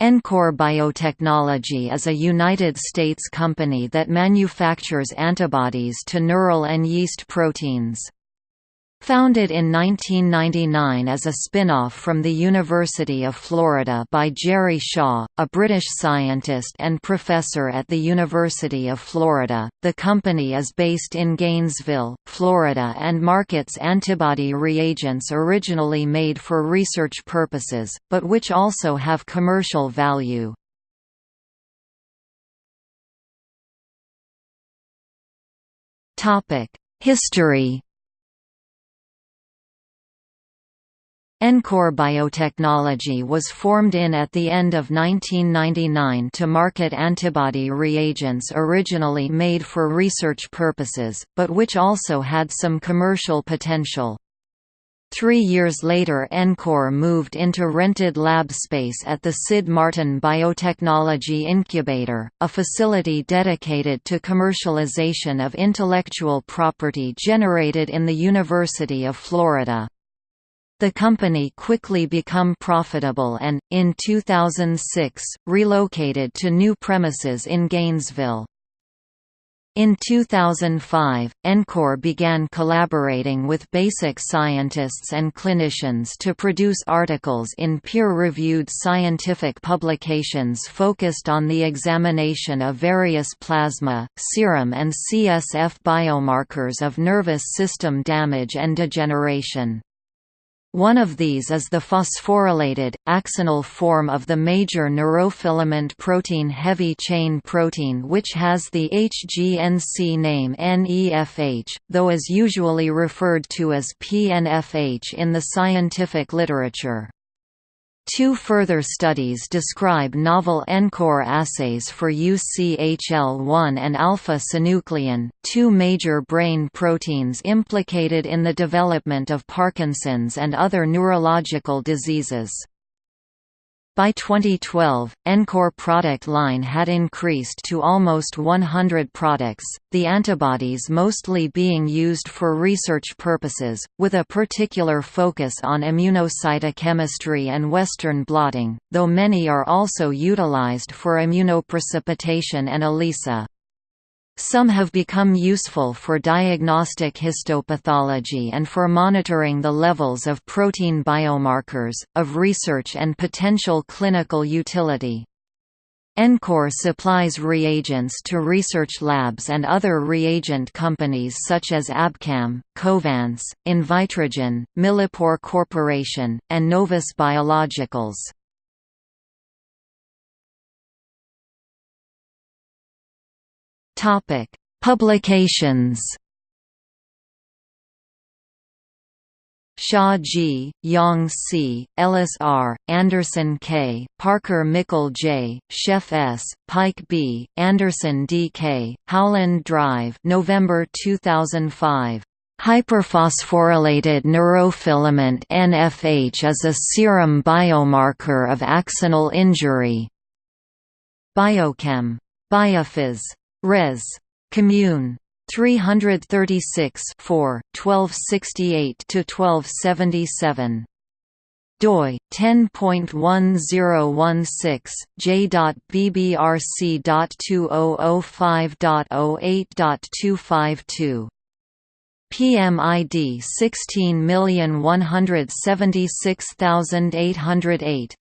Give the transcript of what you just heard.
EnCor Biotechnology is a United States company that manufactures antibodies to neural and yeast proteins. Founded in 1999 as a spin-off from the University of Florida by Jerry Shaw, a British scientist and professor at the University of Florida, the company is based in Gainesville, Florida and markets antibody reagents originally made for research purposes, but which also have commercial value. History EnCor Biotechnology was formed in at the end of 1999 to market antibody reagents originally made for research purposes, but which also had some commercial potential. Three years later EnCor moved into rented lab space at the Sid Martin Biotechnology Incubator, a facility dedicated to commercialization of intellectual property generated in the University of Florida. The company quickly become profitable and, in 2006, relocated to new premises in Gainesville. In 2005, EnCor began collaborating with basic scientists and clinicians to produce articles in peer-reviewed scientific publications focused on the examination of various plasma, serum and CSF biomarkers of nervous system damage and degeneration. One of these is the phosphorylated, axonal form of the major neurofilament protein heavy chain protein which has the HGNC name NEFH, though is usually referred to as PNFH in the scientific literature. Two further studies describe novel EnCor assays for UCHL1 and alpha-synuclein, two major brain proteins implicated in the development of Parkinson's and other neurological diseases. By 2012, EnCor product line had increased to almost 100 products, the antibodies mostly being used for research purposes, with a particular focus on immunocytochemistry and Western blotting, though many are also utilized for immunoprecipitation and ELISA. Some have become useful for diagnostic histopathology and for monitoring the levels of protein biomarkers, of research and potential clinical utility. EnCor supplies reagents to research labs and other reagent companies such as Abcam, Covance, Invitrogen, Millipore Corporation, and Novus Biologicals. Topic: Publications. Shaw G., Yong C., Ellis R., Anderson K., Parker Mickle J., Scheff S., Pike B., Anderson D. K., Howland Drive November 2005. Hyperphosphorylated neurofilament NFH is a serum biomarker of axonal injury. Biochem. Biophys. Res. Commune. 336 4, 1268–1277 doi 10.1016 j.bbrc.2005.08.252 PMID 16176808